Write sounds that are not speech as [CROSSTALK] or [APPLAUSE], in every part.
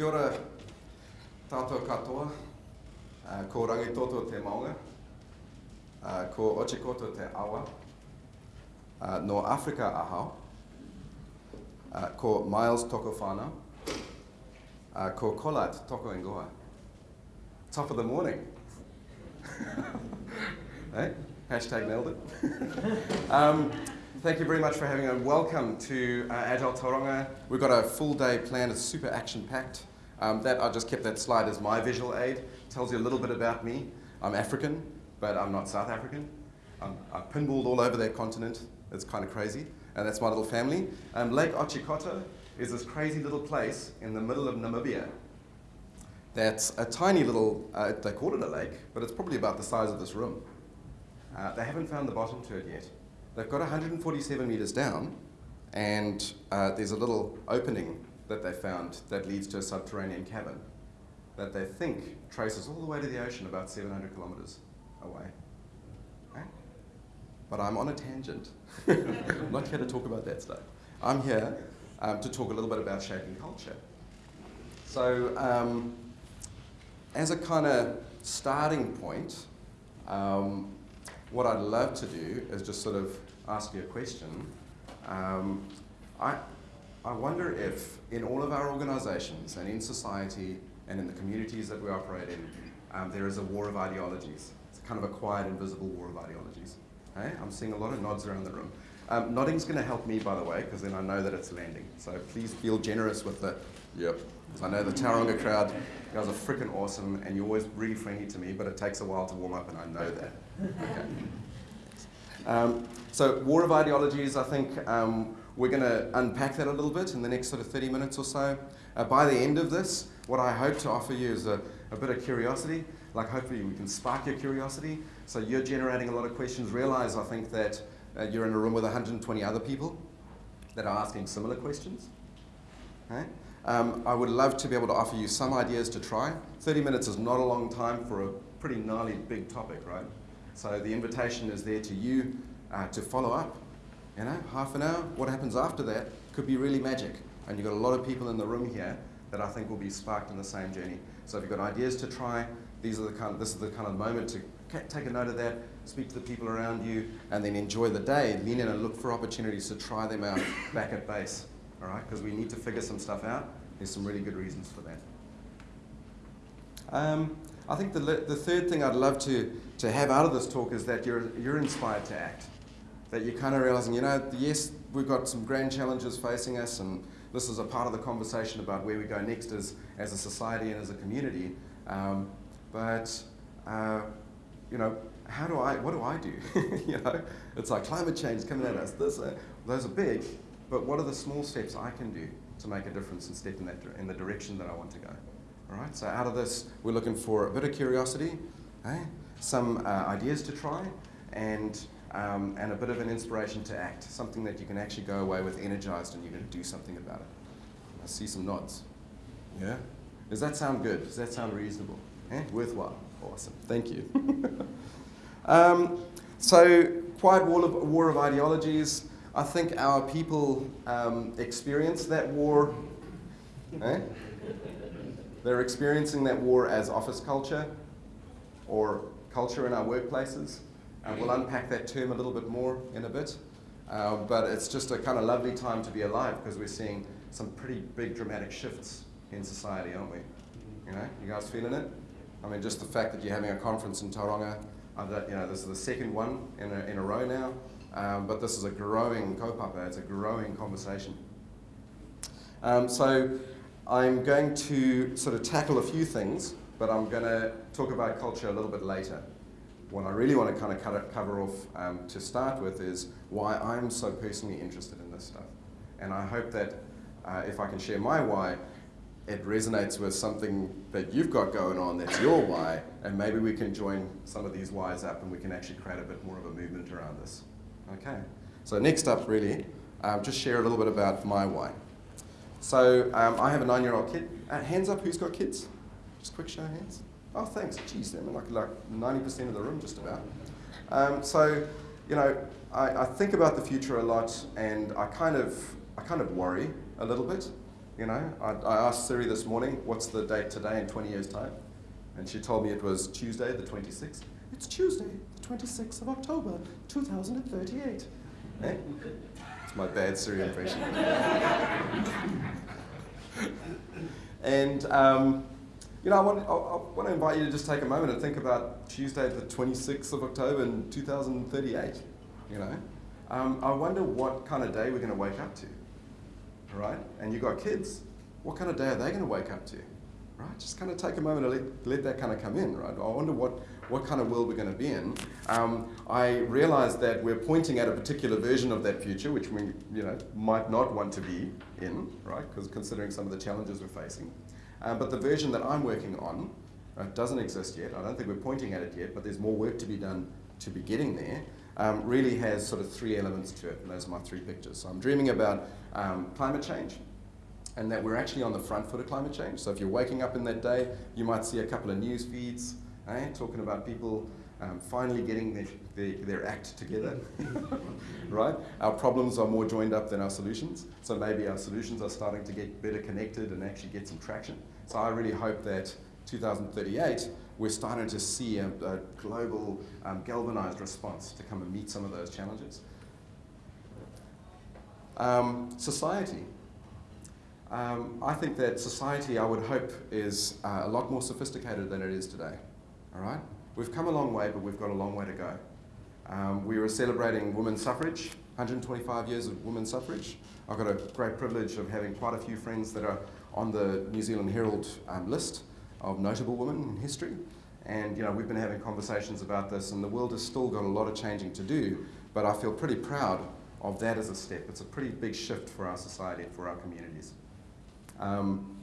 Kia ora tātou katoa, uh, ko rangitoto te maunga, uh, ko Otjikoto te awa, uh, no Afrika ahau, uh, ko Miles toko whānau, uh, ko Kolat toko ingoa. Top of the morning. hey? [LAUGHS] Hashtag nailed it. [LAUGHS] um, thank you very much for having a welcome to uh, Agile Tauranga. We've got a full day planned, it's super action packed. Um, that I just kept that slide as my visual aid. Tells you a little bit about me. I'm African, but I'm not South African. I'm, I'm pinballed all over that continent. It's kind of crazy. And that's my little family. Um, Lake Otjikoto is this crazy little place in the middle of Namibia. That's a tiny little, uh, they call it a lake, but it's probably about the size of this room. Uh, they haven't found the bottom to it yet. They've got 147 meters down, and uh, there's a little opening that they found that leads to a subterranean cavern that they think traces all the way to the ocean about 700 kilometers away. Okay? But I'm on a tangent. [LAUGHS] I'm not here to talk about that stuff. I'm here um, to talk a little bit about shaping culture. So, um, as a kind of starting point, um, what I'd love to do is just sort of ask you a question. Um, I, I wonder if in all of our organizations and in society and in the communities that we operate in, um, there is a war of ideologies. It's kind of a quiet, invisible war of ideologies. Okay? I'm seeing a lot of nods around the room. Um, nodding's going to help me, by the way, because then I know that it's landing. So please feel generous with the, yep. because I know the Tauranga crowd, you guys are freaking awesome, and you're always really friendly to me, but it takes a while to warm up, and I know that. [LAUGHS] Okay. Um, so war of ideologies, I think um, we're going to unpack that a little bit in the next sort of 30 minutes or so. Uh, by the end of this, what I hope to offer you is a, a bit of curiosity. Like hopefully we can spark your curiosity. So you're generating a lot of questions. Realize, I think, that uh, you're in a room with 120 other people that are asking similar questions. Okay? Um, I would love to be able to offer you some ideas to try. 30 minutes is not a long time for a pretty gnarly big topic, right? So the invitation is there to you uh, to follow up. You know, half an hour, what happens after that could be really magic. And you've got a lot of people in the room here that I think will be sparked in the same journey. So if you've got ideas to try, these are the kind of, this is the kind of moment to take a note of that, speak to the people around you, and then enjoy the day. Lean in and look for opportunities to try them out [COUGHS] back at base, all right? Because we need to figure some stuff out. There's some really good reasons for that. Um, I think the, the third thing I'd love to, to have out of this talk is that you're, you're inspired to act. That you're kind of realizing, you know, yes, we've got some grand challenges facing us, and this is a part of the conversation about where we go next as, as a society and as a community. Um, but, uh, you know, how do I, what do I do? [LAUGHS] you know, it's like climate change coming at us. This, uh, those are big, but what are the small steps I can do to make a difference and step in, that, in the direction that I want to go? All right, so out of this, we're looking for a bit of curiosity, eh? some uh, ideas to try, and, um, and a bit of an inspiration to act, something that you can actually go away with energized and you're going to do something about it. I see some nods. Yeah? Does that sound good? Does that sound reasonable? Eh? Worthwhile. Awesome. Thank you. [LAUGHS] um, so, quiet war of, war of ideologies. I think our people um, experience that war. Eh? They're experiencing that war as office culture or culture in our workplaces. And we'll unpack that term a little bit more in a bit. Uh, but it's just a kind of lovely time to be alive because we're seeing some pretty big dramatic shifts in society, aren't we? You know, you guys feeling it? I mean, just the fact that you're having a conference in Tauranga, uh, that, you know, this is the second one in a, in a row now, um, but this is a growing kaupapa, it's a growing conversation. Um, so I'm going to sort of tackle a few things, but I'm going to talk about culture a little bit later. What I really want to kind of cover off um, to start with is why I'm so personally interested in this stuff. And I hope that uh, if I can share my why, it resonates with something that you've got going on that's your why, and maybe we can join some of these whys up and we can actually create a bit more of a movement around this. Okay, so next up really, um, just share a little bit about my why. So um, I have a nine-year-old kid. Uh, hands up, who's got kids? Just quick show of hands. Oh, thanks. Geez, I'm like like 90% of the room, just about. Um, so, you know, I, I, think about the future a lot, and I kind of I kind of worry a little bit You know, I, I asked Siri this morning, what's the date today in 20 years' time? And she told me it was Tuesday, the 26th. It's Tuesday, the 26th of October, 2038. Eh? It's my bad Siri impression. [LAUGHS] and, um, you know, I want, I, I want to invite you to just take a moment and think about Tuesday, the 26th of October in 2038. You know, um, I wonder what kind of day we're going to wake up to. Right? And you've got kids. What kind of day are they going to wake up to? Right? Just kind of take a moment and let, let that kind of come in, right? I wonder what, what kind of world we're going to be in. Um, I realize that we're pointing at a particular version of that future, which we you know, might not want to be in, right? Because considering some of the challenges we're facing. Um, but the version that I'm working on uh, doesn't exist yet. I don't think we're pointing at it yet, but there's more work to be done to be getting there. Um, really has sort of three elements to it, and those are my three pictures. So I'm dreaming about um, climate change, and that we're actually on the front foot of climate change. So if you're waking up in that day, you might see a couple of news feeds eh, talking about people um, finally getting their, their, their act together, [LAUGHS] right? Our problems are more joined up than our solutions, so maybe our solutions are starting to get better connected and actually get some traction. So I really hope that 2038, we're starting to see a, a global um, galvanized response to come and meet some of those challenges. Um, society. Um, I think that society, I would hope, is uh, a lot more sophisticated than it is today. All right? We've come a long way, but we've got a long way to go. Um, we were celebrating women's suffrage, 125 years of women's suffrage. I've got a great privilege of having quite a few friends that are on the New Zealand Herald um, list of notable women in history. And you know, we've been having conversations about this, and the world has still got a lot of changing to do, but I feel pretty proud of that as a step. It's a pretty big shift for our society and for our communities. Um,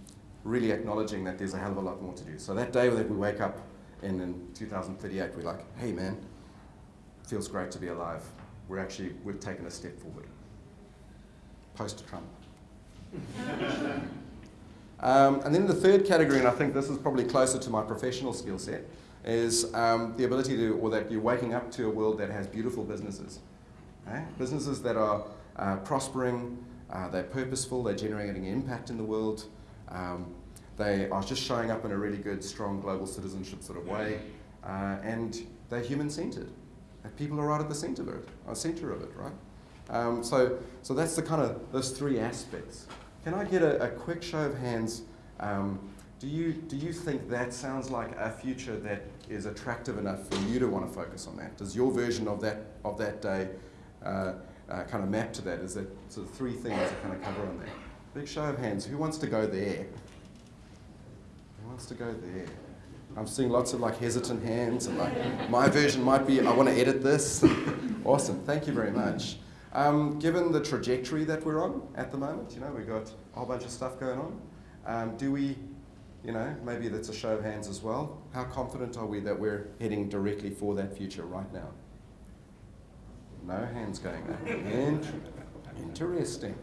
really acknowledging that there's a hell of a lot more to do. So that day that we wake up in, in 2038, we're like, hey man, feels great to be alive. We're actually, we've taken a step forward. Post-Trump. [LAUGHS] um, and then the third category, and I think this is probably closer to my professional skill set, is um, the ability to, or that you're waking up to a world that has beautiful businesses. Okay? Businesses that are uh, prospering, uh, they're purposeful, they're generating impact in the world, um, they are just showing up in a really good, strong global citizenship sort of way, uh, and they're human-centered. People are right at the center of it, uh, center of it, right? Um, so, so that's the kind of those three aspects. Can I get a, a quick show of hands? Um, do you do you think that sounds like a future that is attractive enough for you to want to focus on that? Does your version of that of that day uh, uh, kind of map to that? Is that sort of three things that kind of cover on there? Big show of hands. Who wants to go there? Who wants to go there? I'm seeing lots of like hesitant hands and like my version might be I want to edit this. [LAUGHS] awesome. Thank you very much. Um, given the trajectory that we're on at the moment, you know, we've got a whole bunch of stuff going on. Um, do we, you know, maybe that's a show of hands as well. How confident are we that we're heading directly for that future right now? No hands going there. Interesting.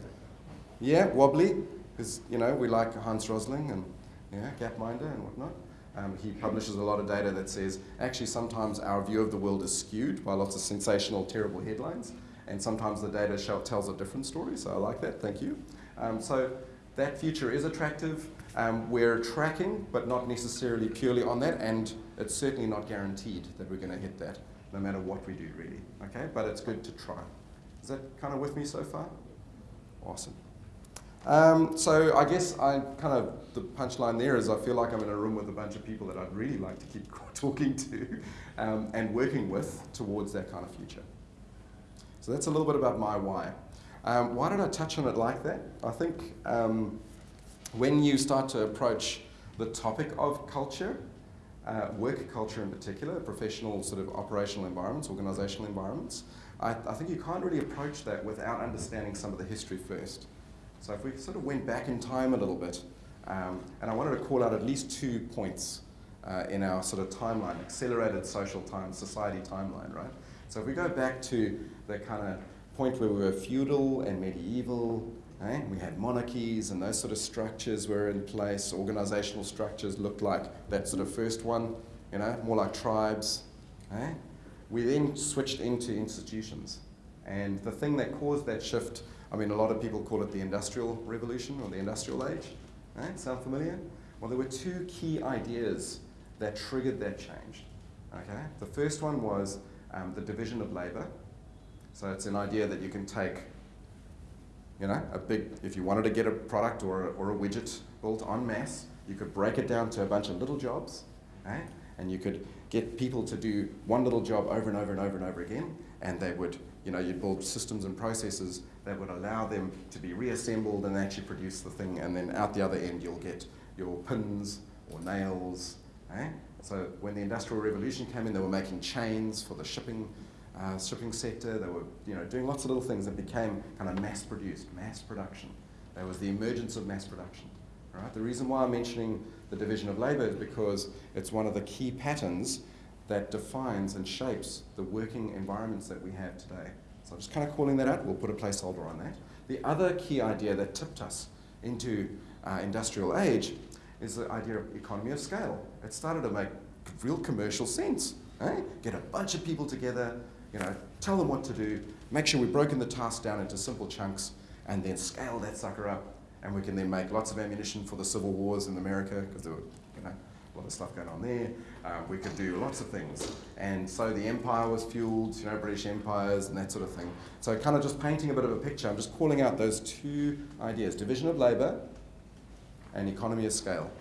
Yeah, wobbly, because, you know, we like Hans Rosling and yeah, Gapminder and whatnot. Um, he publishes a lot of data that says actually sometimes our view of the world is skewed by lots of sensational, terrible headlines, and sometimes the data tells a different story, so I like that, thank you. Um, so that future is attractive. Um, we're tracking, but not necessarily purely on that, and it's certainly not guaranteed that we're going to hit that, no matter what we do, really. Okay, but it's good to try. Is that kind of with me so far? Awesome. Um, so I guess I kind of, the punchline there is I feel like I'm in a room with a bunch of people that I'd really like to keep [LAUGHS] talking to um, and working with towards that kind of future. So that's a little bit about my why. Um, why did I touch on it like that? I think um, when you start to approach the topic of culture, uh, work culture in particular, professional sort of operational environments, organizational environments, I, I think you can't really approach that without understanding some of the history first. So if we sort of went back in time a little bit, um, and I wanted to call out at least two points uh, in our sort of timeline, accelerated social time, society timeline, right? So if we go back to the kind of point where we were feudal and medieval, eh? we had monarchies and those sort of structures were in place, organizational structures looked like that sort of first one, you know, more like tribes. Eh? We then switched into institutions. And the thing that caused that shift I mean, a lot of people call it the Industrial Revolution or the Industrial Age. Right? Sound familiar? Well, there were two key ideas that triggered that change. Okay? The first one was um, the division of labor. So it's an idea that you can take, you know, a big, if you wanted to get a product or a, or a widget built en masse, you could break it down to a bunch of little jobs, okay? and you could get people to do one little job over and over and over and over again, and they would, you know, you'd build systems and processes that would allow them to be reassembled and actually produce the thing, and then out the other end you'll get your pins or nails. Eh? So when the Industrial Revolution came in, they were making chains for the shipping uh, shipping sector. They were you know, doing lots of little things that became kind of mass produced, mass production. There was the emergence of mass production. Right? The reason why I'm mentioning the division of labour is because it's one of the key patterns that defines and shapes the working environments that we have today. So I'm just kind of calling that out. We'll put a placeholder on that. The other key idea that tipped us into uh, industrial age is the idea of economy of scale. It started to make real commercial sense. Eh? Get a bunch of people together, you know, tell them what to do, make sure we've broken the task down into simple chunks, and then scale that sucker up. And we can then make lots of ammunition for the civil wars in America, because there were, you know, a lot of stuff going on there. Uh, we could do lots of things. And so the empire was fueled, you know, British empires and that sort of thing. So kind of just painting a bit of a picture, I'm just calling out those two ideas, division of labor and economy of scale.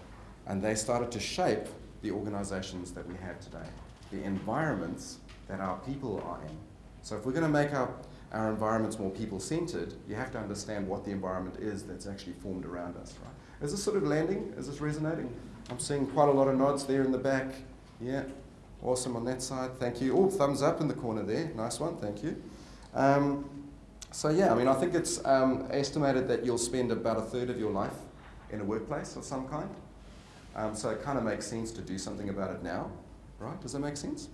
And they started to shape the organizations that we have today, the environments that our people are in. So if we're going to make our, our environments more people-centered, you have to understand what the environment is that's actually formed around us, right? Is this sort of landing? Is this resonating? I'm seeing quite a lot of nods there in the back. Yeah, awesome on that side. Thank you. Oh, thumbs up in the corner there. Nice one. Thank you. Um, so yeah, I mean, I think it's um, estimated that you'll spend about a third of your life in a workplace of some kind. Um, so it kind of makes sense to do something about it now, right? Does that make sense?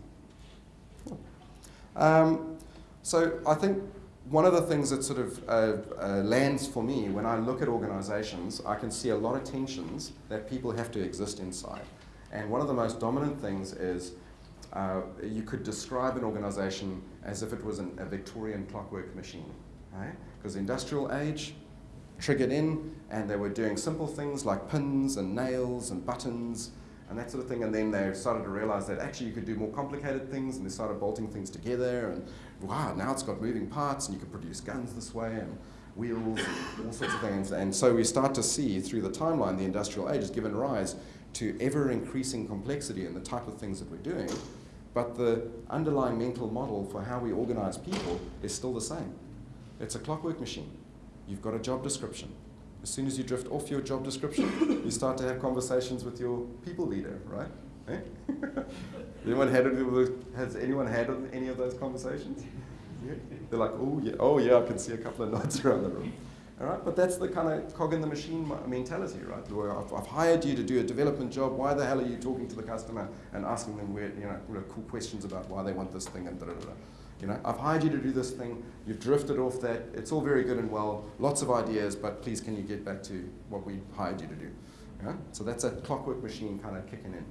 Um, so I think one of the things that sort of uh, uh, lands for me when I look at organizations, I can see a lot of tensions that people have to exist inside. And one of the most dominant things is uh, you could describe an organization as if it was an, a Victorian clockwork machine. right? Because right? industrial age, triggered in and they were doing simple things like pins and nails and buttons and that sort of thing. And then they started to realize that actually you could do more complicated things and they started bolting things together and wow, now it's got moving parts and you can produce guns this way and wheels and all sorts of things. And so we start to see through the timeline the industrial age has given rise to ever increasing complexity in the type of things that we're doing. But the underlying mental model for how we organize people is still the same. It's a clockwork machine. You've got a job description. As soon as you drift off your job description, you start to have conversations with your people leader, right? Eh? [LAUGHS] anyone had has anyone had any of those conversations? Yeah. They're like, oh yeah, oh yeah, I can see a couple of nods [LAUGHS] around the room. All right, but that's the kind of cog in the machine mentality, right? I've, I've, hired you to do a development job. Why the hell are you talking to the customer and asking them where, you know, cool questions about why they want this thing and da da da? You know, I've hired you to do this thing, you've drifted off that, it's all very good and well, lots of ideas, but please can you get back to what we hired you to do? Yeah? So that's a clockwork machine kind of kicking in.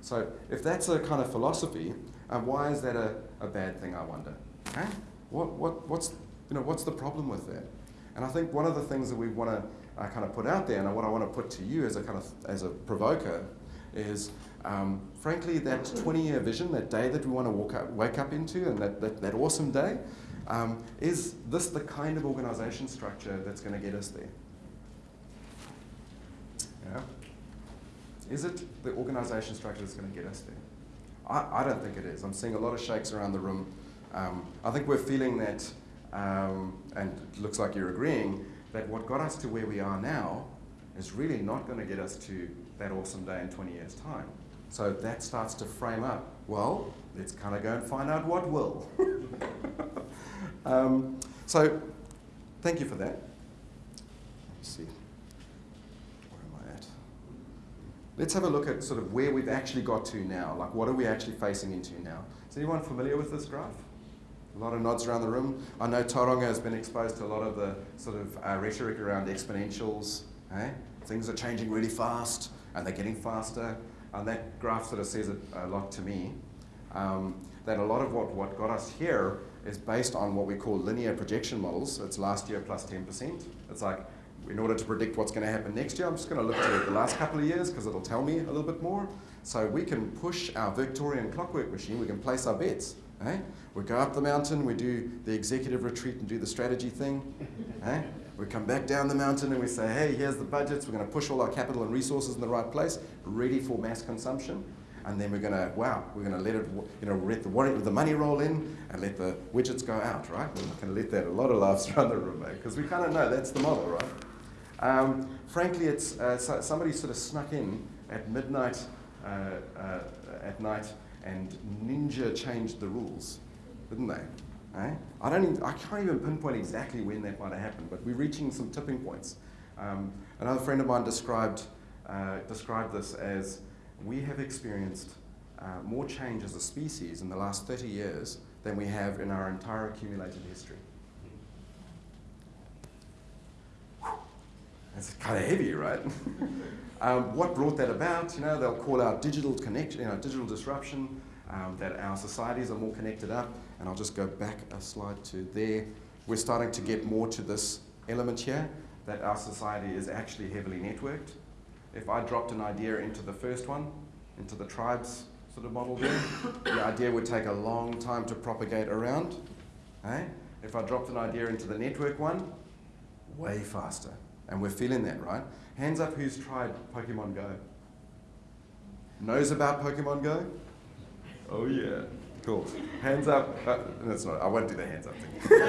So if that's a kind of philosophy, um, why is that a, a bad thing, I wonder? Okay? What, what, what's, you know, what's the problem with that? And I think one of the things that we want to uh, kind of put out there, and what I want to put to you as a kind of as a provoker, is um, frankly, that 20-year vision, that day that we want to walk up, wake up into, and that, that, that awesome day, um, is this the kind of organization structure that's going to get us there? Yeah. Is it the organization structure that's going to get us there? I, I don't think it is. I'm seeing a lot of shakes around the room. Um, I think we're feeling that, um, and it looks like you're agreeing, that what got us to where we are now is really not going to get us to that awesome day in 20 years' time. So that starts to frame up, well, let's kind of go and find out what will. [LAUGHS] um, so thank you for that. Let me see. Where am I at? Let's have a look at sort of where we've actually got to now. Like, what are we actually facing into now? Is anyone familiar with this graph? A lot of nods around the room. I know Tauranga has been exposed to a lot of the sort of uh, rhetoric around exponentials. Eh? Things are changing really fast and they're getting faster. And that graph sort of says it a lot to me. Um, that a lot of what, what got us here is based on what we call linear projection models. It's last year plus 10%. It's like, in order to predict what's going to happen next year, I'm just going to look at the last couple of years because it'll tell me a little bit more. So we can push our Victorian clockwork machine, we can place our bets. Eh? We go up the mountain, we do the executive retreat and do the strategy thing. Eh? We come back down the mountain and we say, hey, here's the budgets, we're going to push all our capital and resources in the right place, ready for mass consumption and then we're going to, wow, we're going to let it, you know, let the, the money roll in and let the widgets go out, right? We're going to let that, a lot of laughs around the room, because we kind of know that's the model, right? Um, frankly, it's, uh, so somebody sort of snuck in at midnight uh, uh, at night and ninja changed the rules, didn't they? Eh? I, don't even, I can't even pinpoint exactly when that might have happened, but we're reaching some tipping points. Um, another friend of mine described, uh, described this as we have experienced uh, more change as a species in the last 30 years than we have in our entire accumulated history. That's kind of heavy, right? [LAUGHS] um, what brought that about? You know, they'll call out digital connection, you know, digital disruption, um, that our societies are more connected up. And I'll just go back a slide to there. We're starting to get more to this element here, that our society is actually heavily networked. If I dropped an idea into the first one, into the tribes sort of model there, the idea would take a long time to propagate around. Eh? If I dropped an idea into the network one, way faster. And we're feeling that, right? Hands up who's tried Pokemon Go? Knows about Pokemon Go? Oh yeah, cool. Hands up. Uh, that's not, I won't do the hands up thing. [LAUGHS]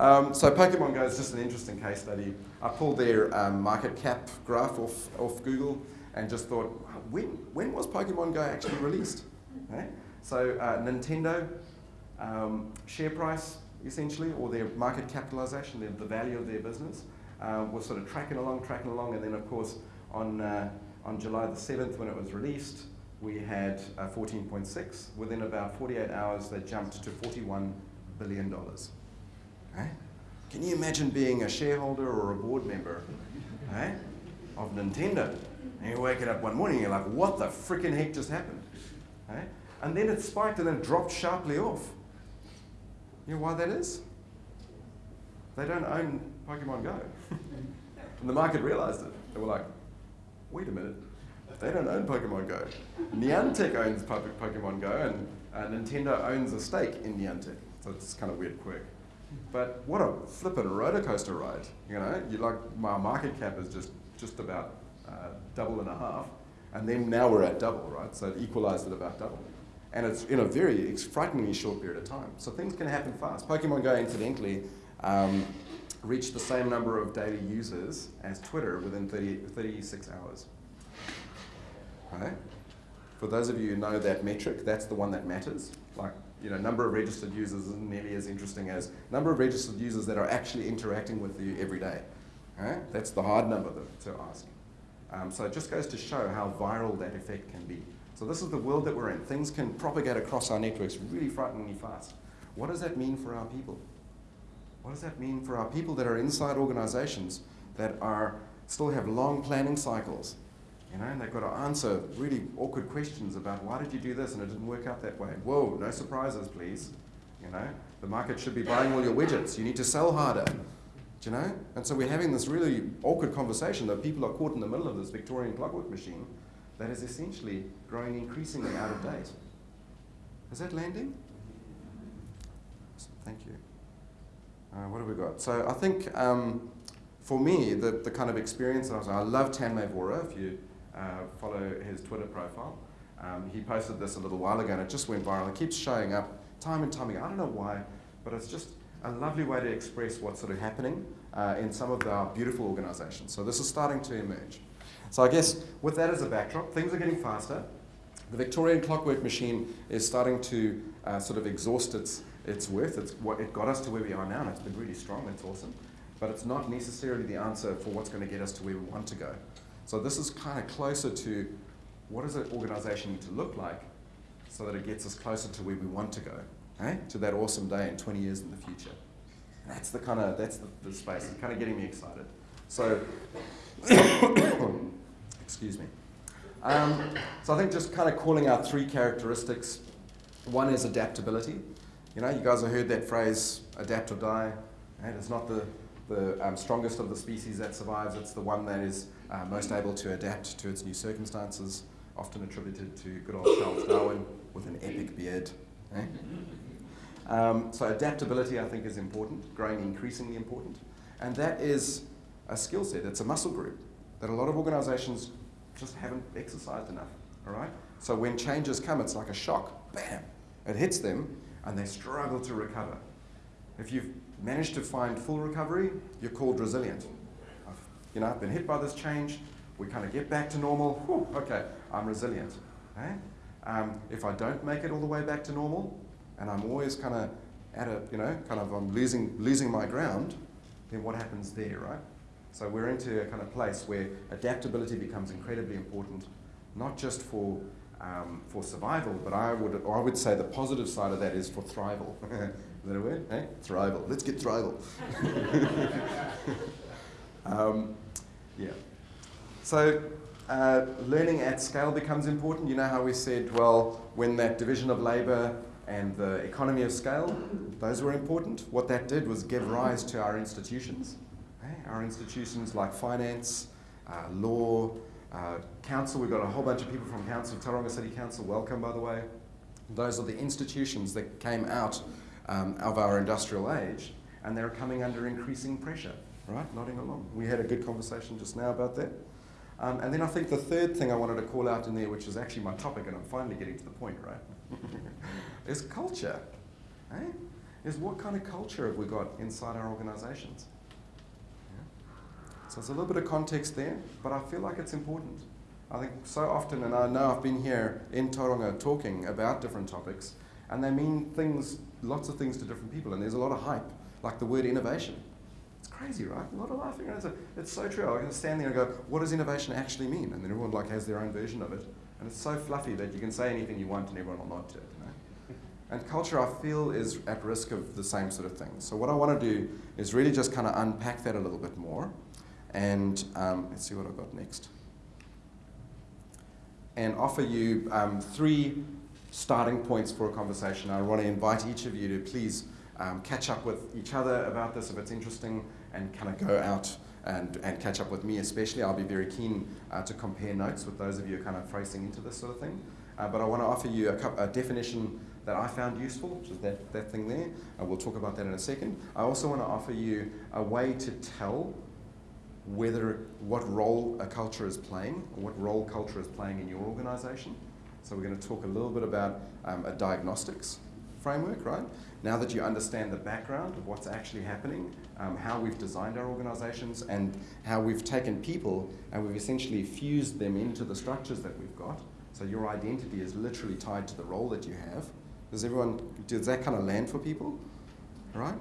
Um, so Pokemon Go is just an interesting case study. I pulled their um, market cap graph off, off Google and just thought, when, when was Pokemon Go actually released? Okay. So uh, Nintendo, um, share price essentially, or their market capitalization, their, the value of their business, uh, was sort of tracking along, tracking along, and then of course on, uh, on July the 7th when it was released, we had uh, 14.6. Within about 48 hours, they jumped to $41 billion. Right? Can you imagine being a shareholder or a board member right, of Nintendo? And you wake up one morning and you're like, what the freaking heck just happened? Right? And then it spiked and then dropped sharply off. You know why that is? They don't own Pokemon Go. [LAUGHS] and the market realized it. They were like, wait a minute, they don't own Pokemon Go. Niantic owns Pokemon Go and uh, Nintendo owns a stake in Niantic. So it's kind of weird quirk. But what a flippin' roller coaster ride. You know, you like my market cap is just just about uh, double and a half, and then now we're at double, right? So it equalized at about double. And it's in a very frighteningly short period of time. So things can happen fast. Pokemon Go, incidentally, um, reached the same number of daily users as Twitter within 30, 36 hours. For those of you who know that metric, that's the one that matters. Like you know, number of registered users isn't nearly as interesting as number of registered users that are actually interacting with you every day. Right? That's the hard number to ask. Um, so it just goes to show how viral that effect can be. So this is the world that we're in. Things can propagate across our networks really frighteningly fast. What does that mean for our people? What does that mean for our people that are inside organizations that are still have long planning cycles? You know, and they've got to answer really awkward questions about why did you do this and it didn't work out that way. Whoa, no surprises, please. You know, the market should be buying all your widgets. You need to sell harder. Do you know? And so we're having this really awkward conversation that people are caught in the middle of this Victorian clockwork machine that is essentially growing increasingly out of date. Is that landing? Awesome. Thank you. Uh, what have we got? So I think um, for me, the, the kind of experience, I, was, I love Tanmay Vora. If you uh, follow his Twitter profile. Um, he posted this a little while ago and it just went viral. It keeps showing up time and time again. I don't know why, but it's just a lovely way to express what's sort of happening uh, in some of our beautiful organizations. So this is starting to emerge. So I guess with that as a backdrop, things are getting faster. The Victorian clockwork machine is starting to uh, sort of exhaust its, its worth. It's what, it got us to where we are now, and it's been really strong. It's awesome. But it's not necessarily the answer for what's going to get us to where we want to go. So this is kind of closer to what does an organization need to look like so that it gets us closer to where we want to go, eh? to that awesome day in 20 years in the future. That's the kind of, that's the, the space. It's kind of getting me excited. So, [COUGHS] excuse me. Um, so I think just kind of calling out three characteristics One is adaptability. You know, you guys have heard that phrase, adapt or die. And it's not the, the um, strongest of the species that survives, it's the one that is uh, most able to adapt to its new circumstances, often attributed to good old Charles Darwin with an epic beard. Eh? Um, so adaptability, I think, is important, growing increasingly important. And that is a skill set, it's a muscle group that a lot of organizations just haven't exercised enough, all right? So when changes come, it's like a shock, bam, it hits them, and they struggle to recover. If you've managed to find full recovery, you're called resilient. I've, you know, I've been hit by this change, we kind of get back to normal, whew, okay, I'm resilient. Okay? Um, if I don't make it all the way back to normal, and I'm always kind of at a, you know, kind of I'm losing, losing my ground, then what happens there, right? So we're into a kind of place where adaptability becomes incredibly important, not just for, um, for survival, but I would, I would say the positive side of that is for thrival. [LAUGHS] is that a word? Eh? Thrival. Let's get thrival. [LAUGHS] um, yeah. So uh, learning at scale becomes important. You know how we said, well, when that division of labour and the economy of scale, those were important. What that did was give rise to our institutions. Our institutions like finance, uh, law, uh, council, we've got a whole bunch of people from council, Tauranga City Council, welcome by the way. Those are the institutions that came out um, of our industrial age and they're coming under increasing pressure, right? Nodding along. We had a good conversation just now about that. Um, and then I think the third thing I wanted to call out in there, which is actually my topic, and I'm finally getting to the point, right? [LAUGHS] is culture. Eh? Is what kind of culture have we got inside our organizations? So there's a little bit of context there, but I feel like it's important. I think so often, and I know I've been here in Tauranga talking about different topics, and they mean things, lots of things to different people, and there's a lot of hype, like the word innovation. It's crazy, right? A lot of laughing. It's, a, it's so true. I can stand there and go, what does innovation actually mean? And then everyone like has their own version of it. And it's so fluffy that you can say anything you want and everyone will nod to it. You know? [LAUGHS] And culture, I feel, is at risk of the same sort of thing. So what I want to do is really just kind of unpack that a little bit more and um, let's see what I've got next. And offer you um, three starting points for a conversation. I want to invite each of you to please um, catch up with each other about this if it's interesting and kind of go out and, and catch up with me especially. I'll be very keen uh, to compare notes with those of you kind of racing into this sort of thing. Uh, but I want to offer you a, a, definition that I found useful, which is that, that thing there. Uh, we'll talk about that in a second. I also want to offer you a way to tell whether what role a culture is playing, or what role culture is playing in your organization. So we're going to talk a little bit about um, a diagnostics framework, right? Now that you understand the background of what's actually happening, um, how we've designed our organizations, and how we've taken people and we've essentially fused them into the structures that we've got. So your identity is literally tied to the role that you have. Does everyone, does that kind of land for people? Right?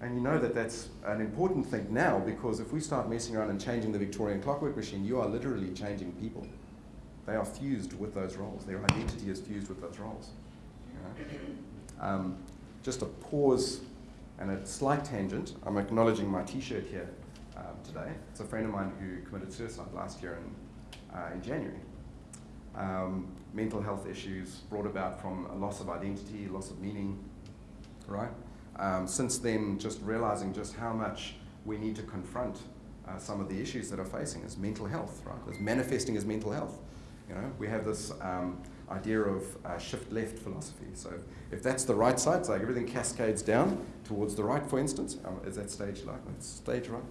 And you know that that's an important thing now because if we start messing around and changing the Victorian clockwork machine, you are literally changing people. They are fused with those roles. Their identity is fused with those roles. Um, just a pause and a slight tangent. I'm acknowledging my t-shirt here um, today. It's a friend of mine who committed suicide last year in, uh, in January. Um, mental health issues brought about from a loss of identity, loss of meaning, right? um, since then, just realizing just how much we need to confront uh, some of the issues that are facing us, mental health, right? It's manifesting as mental health. You know, we have this um, idea of uh, shift left philosophy. So if that's the right side, like everything cascades down towards the right, for instance. Um, is that stage like stage right?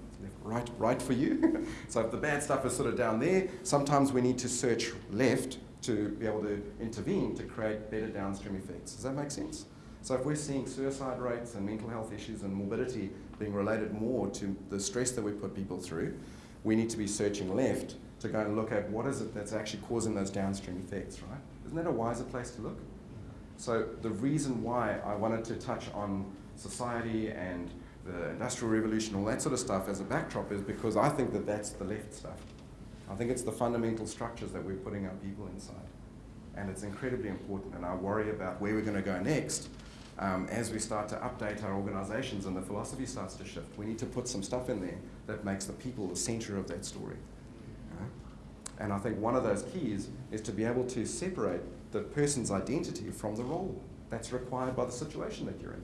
Right, right for you. [LAUGHS] so if the bad stuff is sort of down there, sometimes we need to search left to be able to intervene to create better downstream effects. Does that make sense? So if we're seeing suicide rates and mental health issues and morbidity being related more to the stress that we put people through, we need to be searching left to go and look at what is it that's actually causing those downstream effects, right? Isn't that a wiser place to look? So the reason why I wanted to touch on society and the industrial revolution, all that sort of stuff as a backdrop is because I think that that's the left stuff. I think it's the fundamental structures that we're putting our people inside. And it's incredibly important, and I worry about where we're going to go next um, as we start to update our organizations and the philosophy starts to shift, we need to put some stuff in there that makes the people the center of that story. And I think one of those keys is to be able to separate the person's identity from the role. that's required by the situation that you're in.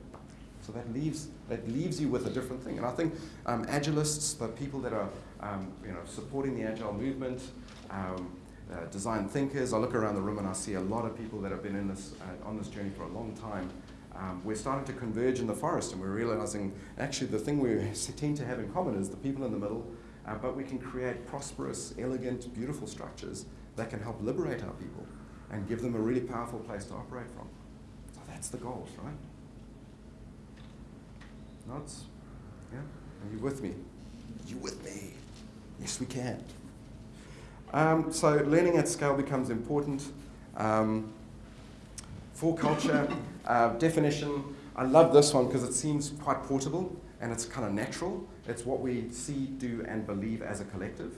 So that leaves, that leaves you with a different thing. And I think um, agilists, the people that are um, you know, supporting the agile movement, um, uh, design thinkers, I look around the room and I see a lot of people that have been in this, uh, on this journey for a long time. Um, we're starting to converge in the forest and we're realizing actually the thing we [LAUGHS] tend to have in common is the people in the middle, uh, but we can create prosperous, elegant, beautiful structures that can help liberate our people and give them a really powerful place to operate from. So that's the goals, right? Nods? Yeah? Are you with me? Are you with me? Yes, we can. Um, so learning at scale becomes important. Um, for culture, [LAUGHS] uh, definition, I love this one because it seems quite portable and it's kind of natural. It's what we see, do, and believe as a collective.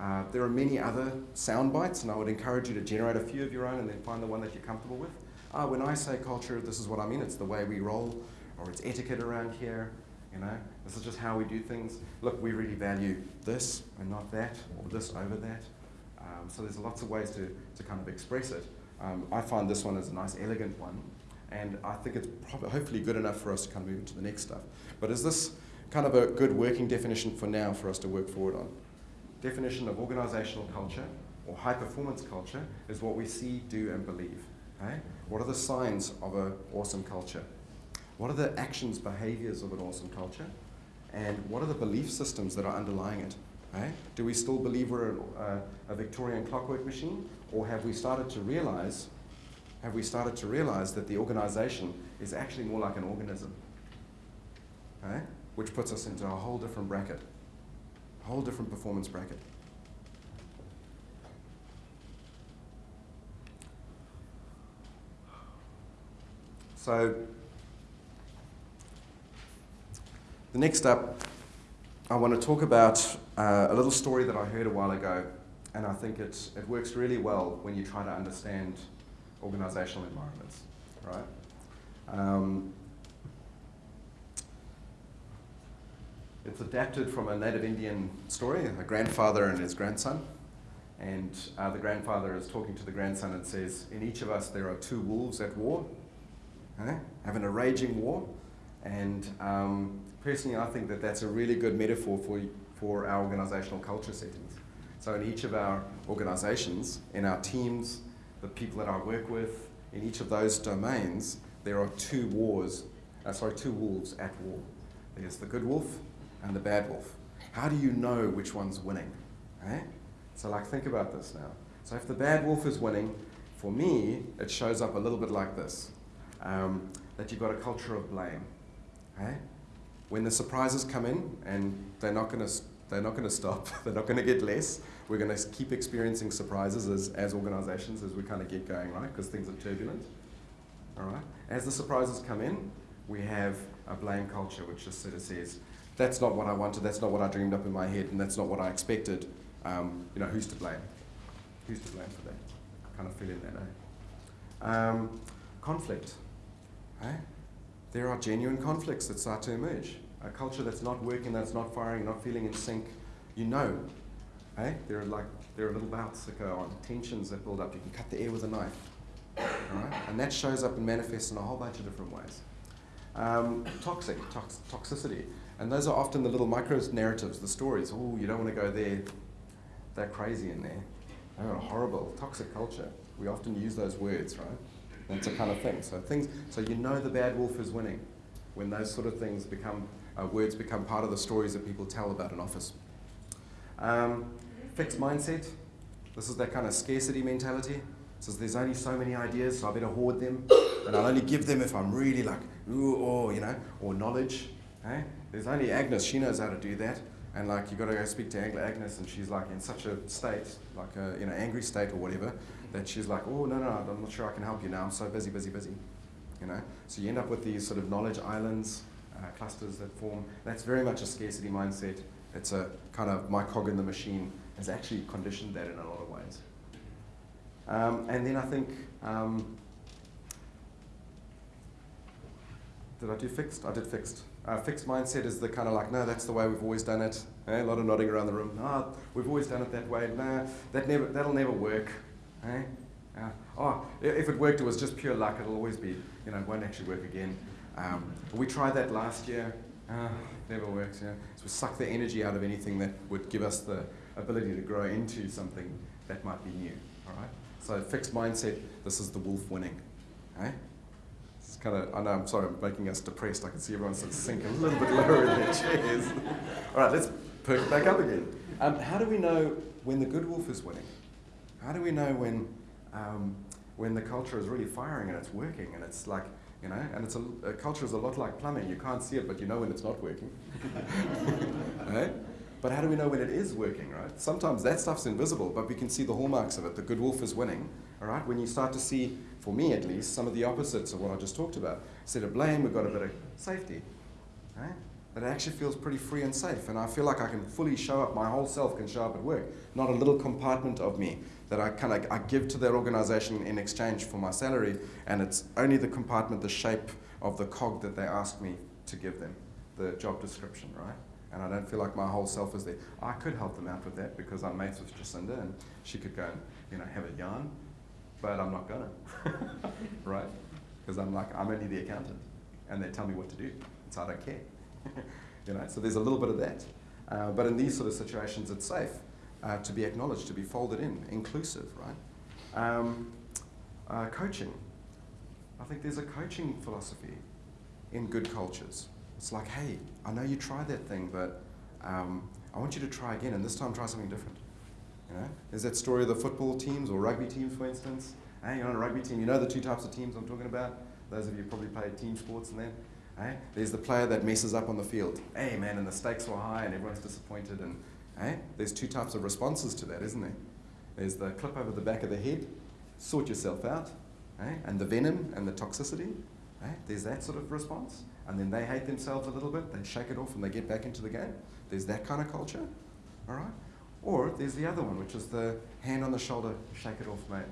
Uh, there are many other sound bites, and I would encourage you to generate a few of your own and then find the one that you're comfortable with. Uh, when I say culture, this is what I mean. It's the way we roll, or it's etiquette around here. You know, this is just how we do things. Look, we really value this and not that, or this over that. Um, so there's lots of ways to, to kind of express it. Um, I find this one is a nice, elegant one, and I think it's probably, hopefully good enough for us to kind of move into the next stuff. But is this kind of a good working definition for now for us to work forward on? Definition of organizational culture or high performance culture is what we see, do, and believe. Okay? What are the signs of an awesome culture? What are the actions, behaviors of an awesome culture? And what are the belief systems that are underlying it? Okay? Do we still believe we're a, a Victorian clockwork machine? Or have we started to realize, have we started to realize that the organization is actually more like an organism? Okay? Which puts us into a whole different bracket, a whole different performance bracket. So The next up, I want to talk about uh, a little story that I heard a while ago, and I think it, it works really well when you try to understand organizational environments, right? Um, it's adapted from a native Indian story, a grandfather and his grandson. And uh, the grandfather is talking to the grandson and says, In each of us there are two wolves at war, eh? having a raging war. And um, personally, I think that that's a really good metaphor for, for our organizational culture settings. So in each of our organizations, in our teams, the people that I work with, in each of those domains, there are two wars, uh, sorry, two wolves at war. There's the good wolf and the bad wolf. How do you know which one's winning? Eh? So like think about this now. So if the bad wolf is winning, for me, it shows up a little bit like this. Um, that you've got a culture of blame. Okay? When the surprises come in, and they're not going to they're not going to stop. [LAUGHS] they're not going to get less. We're going to keep experiencing surprises as, as organizations as we kind of get going, right? Because things are turbulent. All right. As the surprises come in, we have a blame culture, which just sort of says, "That's not what I wanted. That's not what I dreamed up in my head, and that's not what I expected." Um, you know, who's to blame? Who's to blame for that? Kind of feeling that, eh? Um, conflict. Eh? there are genuine conflicts that start to emerge. A culture that's not working, that's not firing, not feeling in sync, you know. Hey? There are like there are little bouts that go on, tensions that build up. You can cut the air with a knife. Right? And that shows up and manifests in a whole bunch of different ways. Um, toxic, tox toxicity. And those are often the little micro narratives, the stories. Oh, you don't want to go there. They're crazy in there. They're a horrible, toxic culture. We often use those words, right? That's a kind of thing. So things, so you know the bad wolf is winning when those sort of things become, uh, words become part of the stories that people tell about an office. Um, fixed mindset. This is that kind of scarcity mentality. says there's only so many ideas, so I better hoard them, and I'll only give them if I'm really like, ooh, or, you know, or knowledge. Eh? There's only Agnes, she knows how to do that. And like, you got to go speak to Agnes, and she's like in such a state, like a you know angry state or whatever, that she's like, oh, no, no, I'm not sure I can help you now. I'm so busy, busy, busy. You know? So you end up with these sort of knowledge islands, uh, clusters that form. That's very much a scarcity mindset. It's a kind of my cog in the machine has actually conditioned that in a lot of ways. Um, and then I think, um, did I do fixed? I did fixed. Uh, fixed mindset is the kind of like, no, that's the way we've always done it. Eh? A lot of nodding around the room. No, we've always done it that way. No, that never, that'll never work. Eh? Uh, oh, if it worked, it was just pure luck. It'll always be, you know, it won't actually work again. Um, we tried that last year. Uh, never works, yeah. So we suck the energy out of anything that would give us the ability to grow into something that might be new, all right? So fixed mindset, this is the wolf winning, okay? It's kind of, I know, I'm sorry, I'm making us depressed. I can see everyone sort of sink a little bit lower in their chairs. [LAUGHS] all right, let's perk back up again. Um, how do we know when the good wolf is winning? How do we know when, um, when the culture is really firing and it's working and it's like, you know, and it's a, a, culture is a lot like plumbing. You can't see it, but you know when it's not working. right? [LAUGHS] But how do we know when it is working, right? Sometimes that stuff's invisible, but we can see the hallmarks of it. The good wolf is winning, all right? When you start to see, for me at least, some of the opposites of what I just talked about. Instead of blame, we've got a bit of safety, right? But it actually feels pretty free and safe, and I feel like I can fully show up, my whole self can show up at work, not a little compartment of me that I kind of I give to that organization in exchange for my salary, and it's only the compartment, the shape of the cog that they ask me to give them, the job description, right? And I don't feel like my whole self is there. I could help them out with that because I'm mates with Jacinda, and she could go and you know have a yarn, but I'm not gonna, [LAUGHS] right? Because I'm like I'm only the accountant, and they tell me what to do, so I don't care, [LAUGHS] you know. So there's a little bit of that, uh, but in these sort of situations, it's safe uh, to be acknowledged, to be folded in, inclusive, right? Um, uh, coaching. I think there's a coaching philosophy in good cultures. It's like, hey, I know you tried that thing, but um, I want you to try again, and this time try something different. You know, there's that story of the football teams or rugby teams, for instance. Hey, you're on a rugby team. You know the two types of teams I'm talking about. Those of you probably played team sports and then. Hey, there's the player that messes up on the field. Hey, man, and the stakes were high, and everyone's disappointed, and Eh? There's two types of responses to that, isn't there? There's the clip over the back of the head, sort yourself out, eh? and the venom and the toxicity. Eh? There's that sort of response. And then they hate themselves a little bit, they shake it off and they get back into the game. There's that kind of culture, all right? Or there's the other one, which is the hand on the shoulder, shake it off, mate.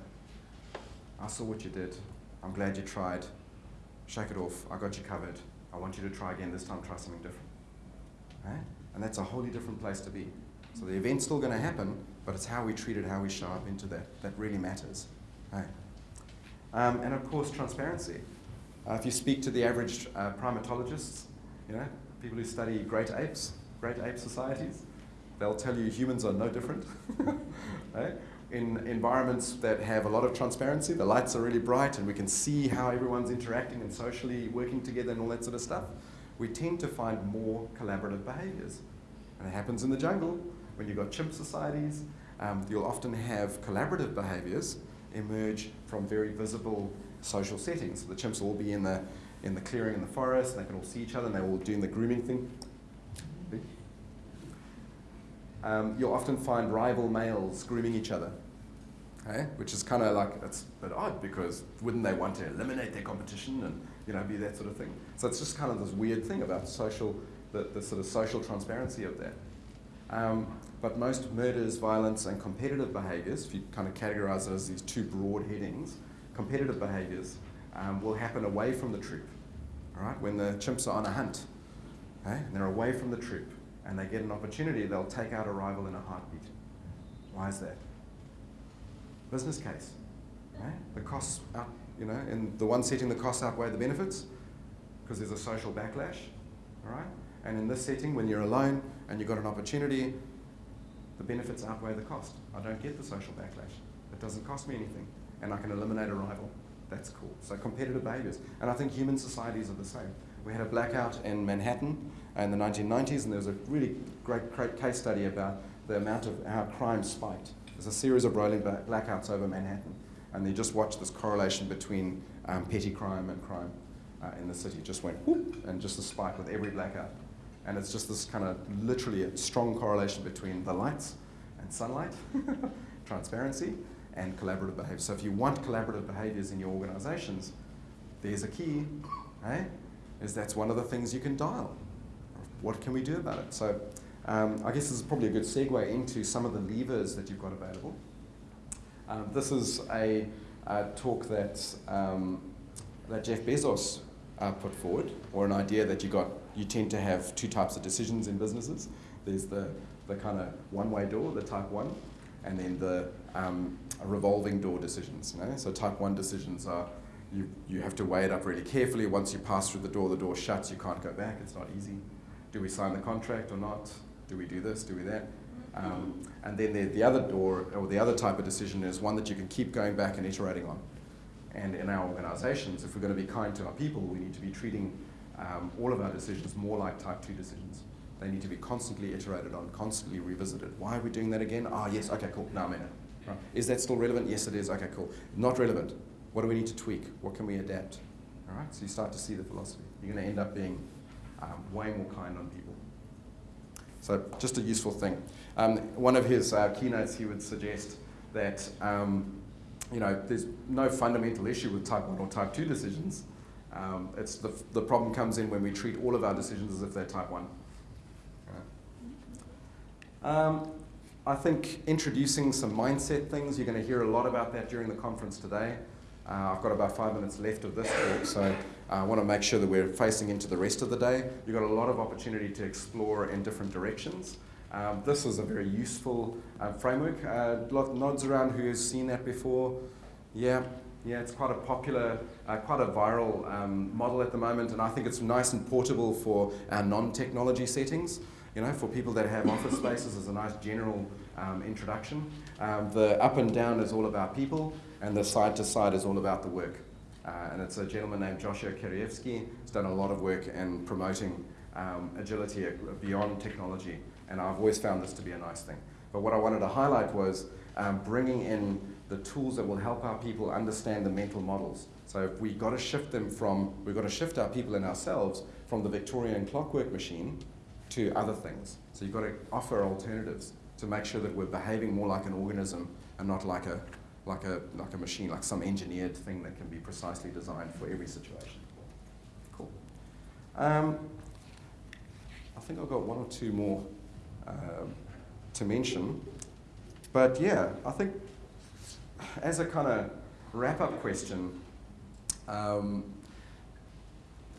I saw what you did. I'm glad you tried. Shake it off. I got you covered. I want you to try again. This time, try something different. Right? And that's a wholly different place to be. So the event's still going to happen, but it's how we treat it, how we show up into that, that really matters. Right. Um, and of course, transparency. Uh, if you speak to the average uh, primatologists, you know, people who study great apes, great ape societies, they'll tell you humans are no different. [LAUGHS] right? In environments that have a lot of transparency, the lights are really bright and we can see how everyone's interacting and socially working together and all that sort of stuff, we tend to find more collaborative behaviors. And it happens in the jungle when you've got chimp societies, um, you'll often have collaborative behaviors emerge from very visible social settings. So the chimps will all be in the, in the clearing in the forest, and they can all see each other, and they're all doing the grooming thing. Um, you'll often find rival males grooming each other, okay? which is kind of like, it's a bit odd because wouldn't they want to eliminate their competition and you know, be that sort of thing? So it's just kind of this weird thing about social, the, the sort of social transparency of that. Um, but most murders, violence, and competitive behaviours, if you kind of categorise it as these two broad headings, competitive behaviours um, will happen away from the troop. All right, when the chimps are on a hunt, okay, and they're away from the troop, and they get an opportunity, they'll take out a rival in a heartbeat. Why is that? Business case. The costs out, you know, in the one setting, the costs outweigh the benefits because there's a social backlash. All right, and in this setting, when you're alone and you've got an opportunity, the benefits outweigh the cost. I don't get the social backlash. It doesn't cost me anything, and I can eliminate a rival. That's cool. So competitive behaviors. And I think human societies are the same. We had a blackout in Manhattan in the 1990s, and there was a really great, great case study about the amount of how crime spiked. There's a series of rolling blackouts over Manhattan, and they just watched this correlation between um, petty crime and crime uh, in the city. Just went whoop, and just a spike with every blackout. And it's just this kind of literally a strong correlation between the lights and sunlight, [LAUGHS] transparency, and collaborative behavior. So if you want collaborative behaviors in your organizations, there's a key, eh? Is that's one of the things you can dial. What can we do about it? So um, I guess this is probably a good segue into some of the levers that you've got available. Um, this is a, a talk that, um, that Jeff Bezos uh, put forward, or an idea that you got you tend to have two types of decisions in businesses. There's the, the kind of one-way door, the type one, and then the um, revolving door decisions. You know? So type one decisions are you, you have to weigh it up really carefully. Once you pass through the door, the door shuts, you can't go back, it's not easy. Do we sign the contract or not? Do we do this, do we that? Um, and then the, the other door, or the other type of decision is one that you can keep going back and iterating on. And in our organizations, if we're going to be kind to our people, we need to be treating um, all of our decisions more like type 2 decisions. They need to be constantly iterated on, constantly revisited. Why are we doing that again? Ah, oh, yes, okay, cool, now I'm in it. Right. Is that still relevant? Yes, it is, okay, cool. Not relevant. What do we need to tweak? What can we adapt? All right, so you start to see the philosophy. You're going to end up being um, way more kind on people. So just a useful thing. Um, one of his uh, keynotes, he would suggest that um, you know, there's no fundamental issue with type 1 or type 2 decisions. Um, it's the, the problem comes in when we treat all of our decisions as if they're type 1. Um, I think introducing some mindset things, you're going to hear a lot about that during the conference today. Uh, I've got about five minutes left of this talk, so uh, I want to make sure that we're facing into the rest of the day. You've got a lot of opportunity to explore in different directions. Um, this is a very useful uh, framework. Uh, nods around who has seen that before. Yeah, yeah, it's quite a popular, uh, quite a viral um, model at the moment, and I think it's nice and portable for our non-technology settings. You know, for people that have office spaces as a nice general um, introduction. Um, the up and down is all about people, and the side to side is all about the work. Uh, and it's a gentleman named Joshua Kerievsky who's done a lot of work in promoting um, agility beyond technology and I've always found this to be a nice thing. But what I wanted to highlight was um, bringing in the tools that will help our people understand the mental models. So we've got to shift them from, we've got to shift our people and ourselves from the Victorian clockwork machine to other things. So you've got to offer alternatives to make sure that we're behaving more like an organism and not like a, like a, like a machine, like some engineered thing that can be precisely designed for every situation. Cool. Um, I think I've got one or two more um, to mention. But yeah, I think as a kind of wrap up question, um,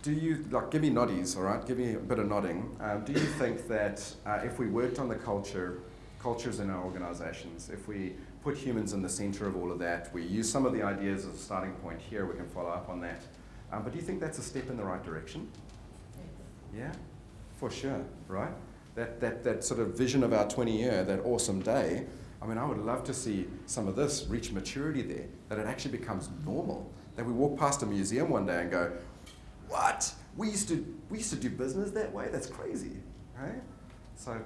do you, like, give me noddies, all right? Give me a bit of nodding. Um, do you think that uh, if we worked on the culture, cultures in our organizations, if we put humans in the center of all of that, we use some of the ideas as a starting point here, we can follow up on that. Um, but do you think that's a step in the right direction? Yeah, for sure, right? that, that, that sort of vision of our 20 year, that awesome day, I mean, I would love to see some of this reach maturity there, that it actually becomes normal. That we walk past a museum one day and go, what? We used to, we used to do business that way? That's crazy, right? So,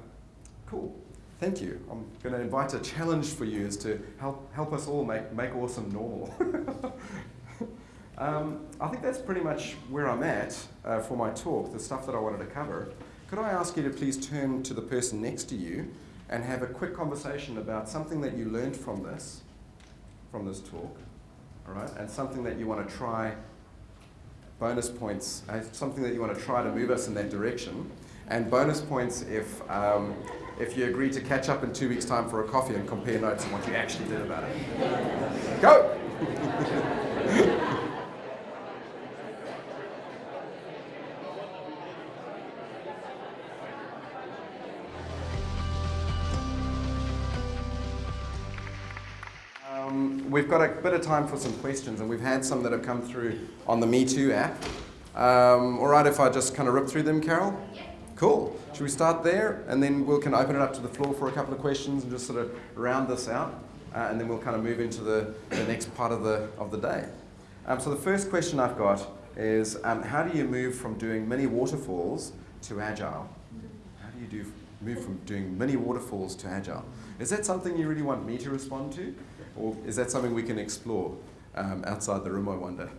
cool. Thank you. I'm going to invite a challenge for you is to help, help us all make, make awesome normal. [LAUGHS] um, I think that's pretty much where I'm at uh, for my talk, the stuff that I wanted to cover. Could I ask you to please turn to the person next to you and have a quick conversation about something that you learned from this, from this talk, all right, and something that you want to try, bonus points, uh, something that you want to try to move us in that direction, and bonus points if, um, if you agree to catch up in two weeks' time for a coffee and compare notes on what you actually did about it. Go! [LAUGHS] bit of time for some questions, and we've had some that have come through on the Me Too app. Um, all right, if I just kind of rip through them, Carol? Cool. Should we start there, and then we can open it up to the floor for a couple of questions and just sort of round this out, uh, and then we'll kind of move into the, the next part of the, of the day. Um, so the first question I've got is, um, how do you move from doing mini waterfalls to agile? How do you do, move from doing mini waterfalls to agile? Is that something you really want me to respond to? Or is that something we can explore um, outside the room, I wonder?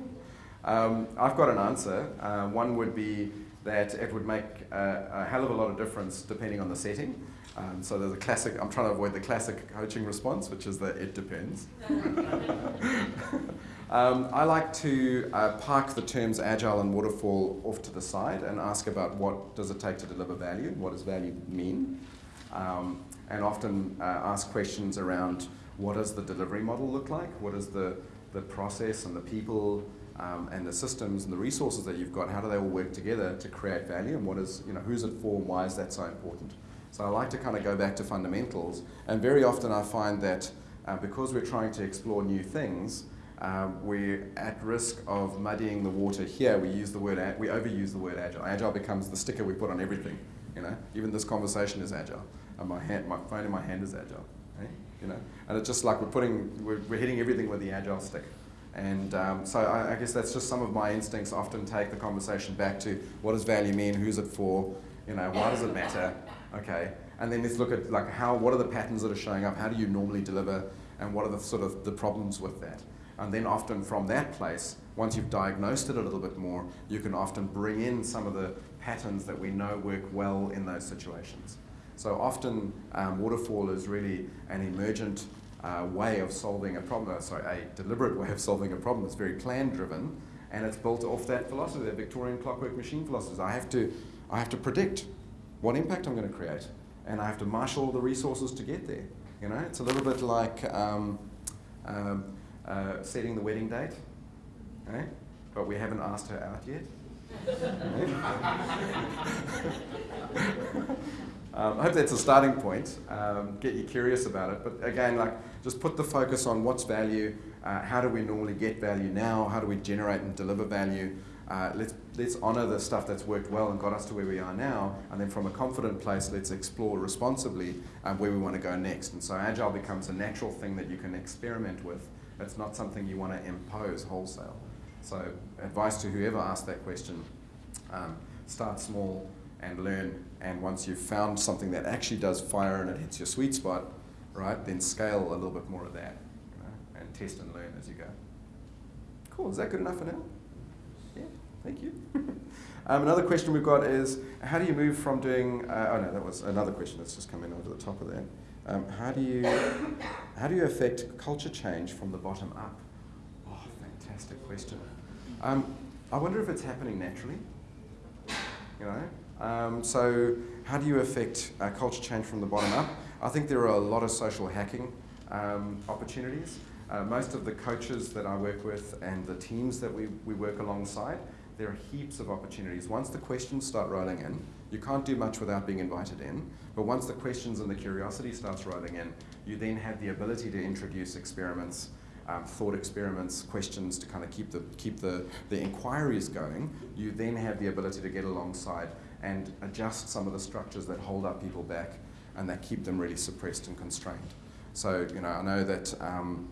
[LAUGHS] um, I've got an answer. Uh, one would be that it would make a, a, hell of a lot of difference depending on the setting. Um, so there's a classic, I'm trying to avoid the classic coaching response, which is that it depends. [LAUGHS] um, I like to uh, park the terms agile and waterfall off to the side and ask about what does it take to deliver value, what does value mean, um, and often uh, ask questions around what does the delivery model look like? What is the, the process and the people um, and the systems and the resources that you've got? How do they all work together to create value? And what is, you know, who's it for and why is that so important? So I like to kind of go back to fundamentals. And very often I find that uh, because we're trying to explore new things, um, we're at risk of muddying the water here. We use the word, we overuse the word agile. Agile becomes the sticker we put on everything. You know, even this conversation is agile, and my hand, my phone in my hand is agile. You know, and it's just like we're putting, we're, we're hitting everything with the agile stick. And um, so I, I, guess that's just some of my instincts. Often take the conversation back to what does value mean, who's it for, you know, why does it matter, okay. And then let's look at like how, what are the patterns that are showing up, how do you normally deliver, and what are the sort of the problems with that. And then often from that place, once you've diagnosed it a little bit more, you can often bring in some of the patterns that we know work well in those situations. So often um, waterfall is really an emergent uh, way of solving a problem, uh, sorry, a deliberate way of solving a problem. It's very plan driven and it's built off that philosophy, that Victorian clockwork machine philosophy. I have to, I have to predict what impact I'm going to create and I have to marshal all the resources to get there. You know, it's a little bit like um, um, uh, setting the wedding date, okay? but we haven't asked her out yet. [LAUGHS] [LAUGHS] [LAUGHS] um, I hope that's a starting point. Um, get you curious about it. But again, like just put the focus on what's value. Uh, how do we normally get value now? How do we generate and deliver value? Uh, let's let's honor the stuff that's worked well and got us to where we are now, and then from a confident place, let's explore responsibly um, where we want to go next. And so agile becomes a natural thing that you can experiment with. It's not something you want to impose wholesale. So advice to whoever asked that question, um, start small and learn. And once you've found something that actually does fire and it hits your sweet spot, right, then scale a little bit more of that you know, and test and learn as you go. Cool, is that good enough for now? Yeah, thank you. [LAUGHS] um, another question we've got is, how do you move from doing, uh, oh no, that was another question that's just come in over the top of that. Um, how do you [COUGHS] how do you affect culture change from the bottom up? Oh, fantastic question. Um, I wonder if it's happening naturally. You know, um, so how do you affect uh, culture change from the bottom up? I think there are a lot of social hacking um, opportunities. Uh, most of the coaches that I work with and the teams that we, we work alongside, there are heaps of opportunities. Once the questions start rolling in, you can't do much without being invited in, but once the questions and the curiosity starts rolling in, you then have the ability to introduce experiments, um, thought experiments, questions to kind of keep the keep the, the inquiries going. You then have the ability to get alongside and adjust some of the structures that hold up people back and that keep them really suppressed and constrained. So, you know, I know that um,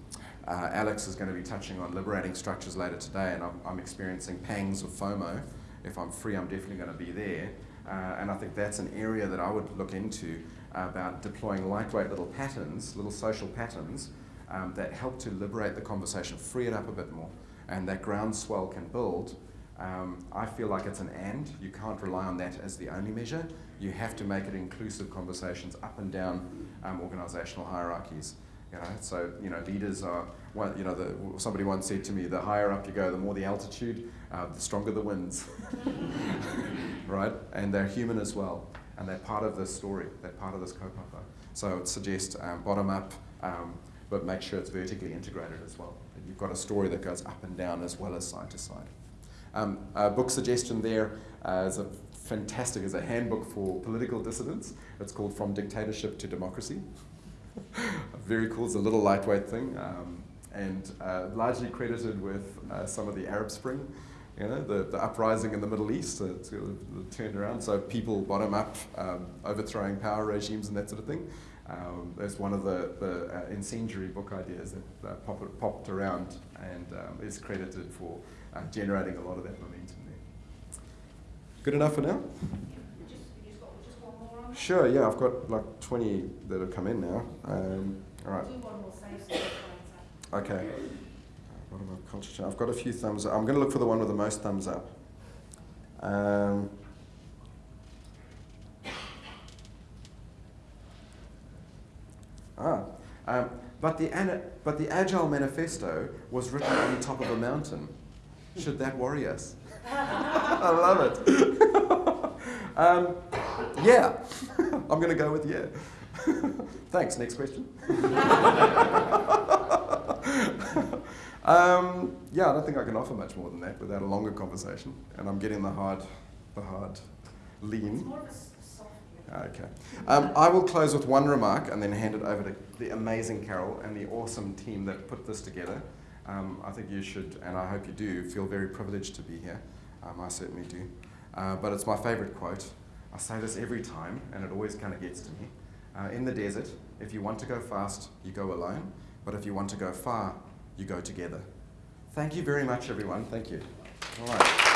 uh, Alex is going to be touching on liberating structures later today, and I'm, I'm experiencing pangs of FOMO. If I'm free, I'm definitely going to be there. Uh, and I think that's an area that I would look into about deploying lightweight little patterns, little social patterns um, that help to liberate the conversation, free it up a bit more, and that groundswell can build. Um, I feel like it's an and. You can't rely on that as the only measure. You have to make it inclusive conversations up and down um, organizational hierarchies. You know, so you know, leaders are. Well, you know, the, somebody once said to me, the higher up you go, the more the altitude, uh, the stronger the winds. [LAUGHS] right? And they're human as well, and they're part of this story. They're part of this kaupapa. So I would suggest um, bottom up, um, but make sure it's vertically integrated as well. That you've got a story that goes up and down as well as side to side. Um, a book suggestion there uh, is a fantastic, is a handbook for political dissidents. It's called From Dictatorship to Democracy. [LAUGHS] Very cool, it's a little lightweight thing, um, and uh, largely credited with uh, some of the Arab Spring you know, the, the uprising in the Middle East, uh, it's turned around. So people bottom up, um, overthrowing power regimes and that sort of thing. Um, that's one of the, the uh, incendiary book ideas that uh, pop, popped around and um, is credited for uh, generating a lot of that momentum there. Good enough for now? Sure, yeah, I've got like 20 that have come in now. Um, all right. Okay. What about culture I've got a few thumbs up. I'm going to look for the one with the most thumbs up. Um, ah, um, but, the, but the Agile Manifesto was written on the top of a mountain. Should that worry us? [LAUGHS] I love it. [LAUGHS] um, yeah, [LAUGHS] I'm going to go with yeah. Thanks. Next question. Um, yeah, I don't think I can offer much more than that without a longer conversation. And I'm getting the hard, the hard lean. Okay. Um, I will close with one remark and then hand it over to the amazing Carol and the awesome team that put this together. Um, I think you should, and I hope you do, feel very privileged to be here. Um, I certainly do. Uh, but it's my favourite quote. I say this every time, and it always kind of gets to me. Uh, in the desert, if you want to go fast, you go alone. But if you want to go far, you go together. Thank you very much, everyone. Thank you. All right.